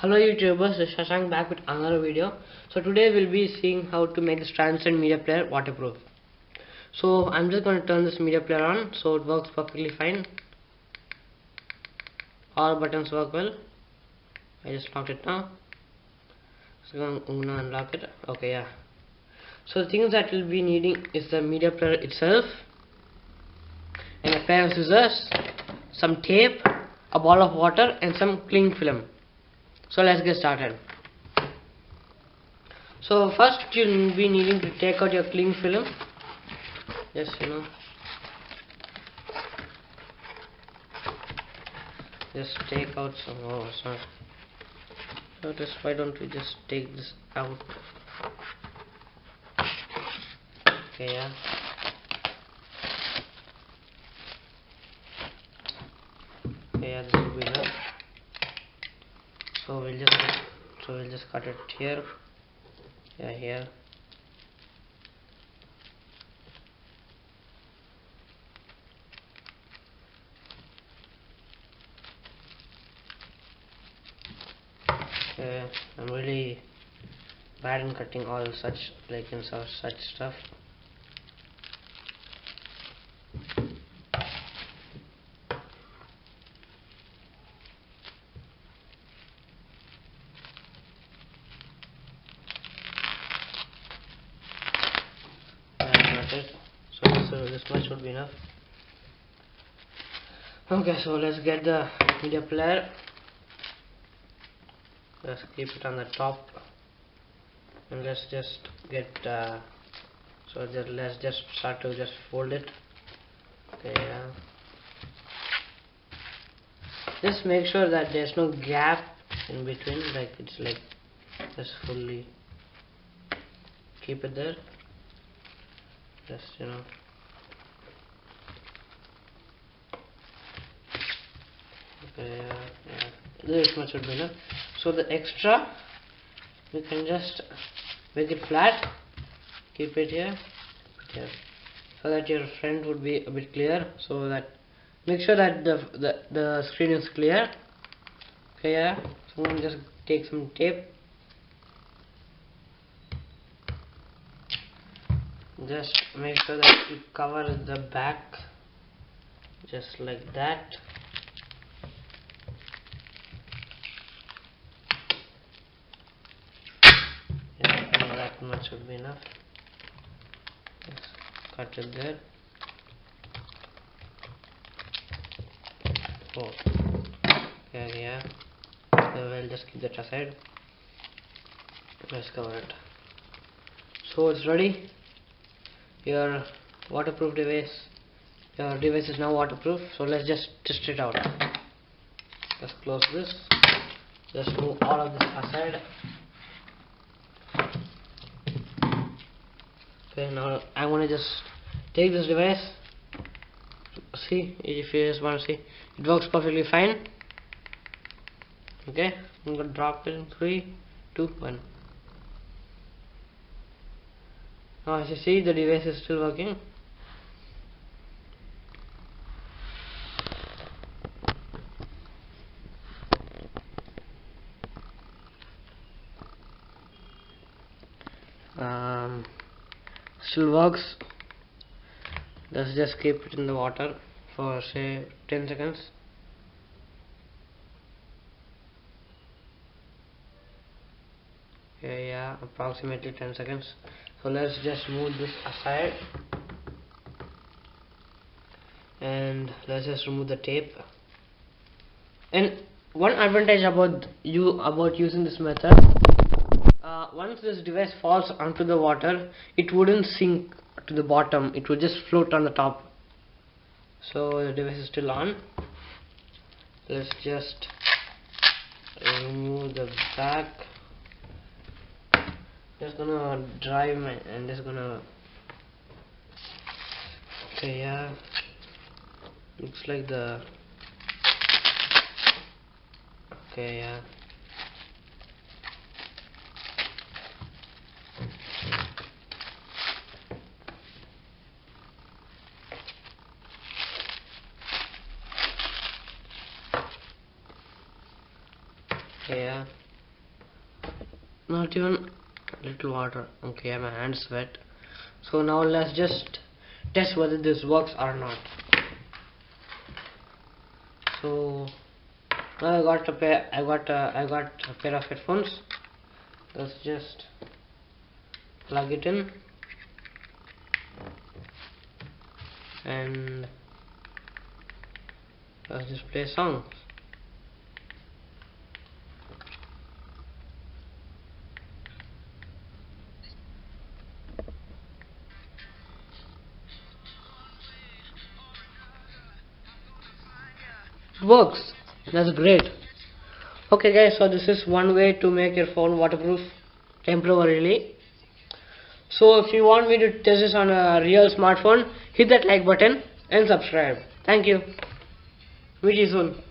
Hello YouTubers, this is Shashank back with another video. So today we'll be seeing how to make this Transcend media player waterproof. So I'm just going to turn this media player on so it works perfectly fine. All buttons work well. I just locked it now. So I'm gonna unlock it. Okay, yeah. So the things that we'll be needing is the media player itself and a pair of scissors, some tape, a ball of water and some cling film. So let's get started. So first you'll be needing to take out your cling film. Yes, you know. Just take out some. Oh, sorry. So just why don't we just take this out? Okay, yeah. Okay, yeah, this will be enough so we'll just so we'll just cut it here. Yeah here. Okay I'm really bad in cutting all such like in such stuff it. So this, uh, this much would be enough. Okay so let's get the media player. Let's keep it on the top. And let's just get uh, so just let's just start to just fold it. Okay yeah. just make sure that there's no gap in between like it's like just fully keep it there just you know? Okay yeah, yeah. this much would be enough so the extra we can just make it flat. Keep it here. Here so that your front would be a bit clear. So that make sure that the the, the screen is clear. Okay yeah. So I'm just take some tape just make sure that you cover the back just like that. Yeah, that much would be enough. Just cut it there. Oh okay yeah. So we'll just keep that aside. Let's cover it. So it's ready your waterproof device your device is now waterproof so let's just test it out. Let's close this. Just move all of this aside. Okay now I'm gonna just take this device. See if you just want to see it works perfectly fine. Okay I'm gonna drop it in 3 2 1 now as you see the device is still working. Um, still works. Let's just keep it in the water for say 10 seconds okay yeah approximately 10 seconds. So let's just move this aside. And let's just remove the tape. And one advantage about you about using this method uh, once this device falls onto the water it wouldn't sink to the bottom. It would just float on the top. So the device is still on. Let's just remove the back just gonna drive my and just gonna okay yeah. Looks like the okay yeah. Yeah. Not even little water okay my hands wet so now let's just test whether this works or not. So now I got a pair I got a, I got a pair of headphones. Let's just plug it in. And let's just play songs it works. That's great. Okay guys so this is one way to make your phone waterproof temporarily. So if you want me to test this on a real smartphone hit that like button and subscribe. Thank you. Meet you soon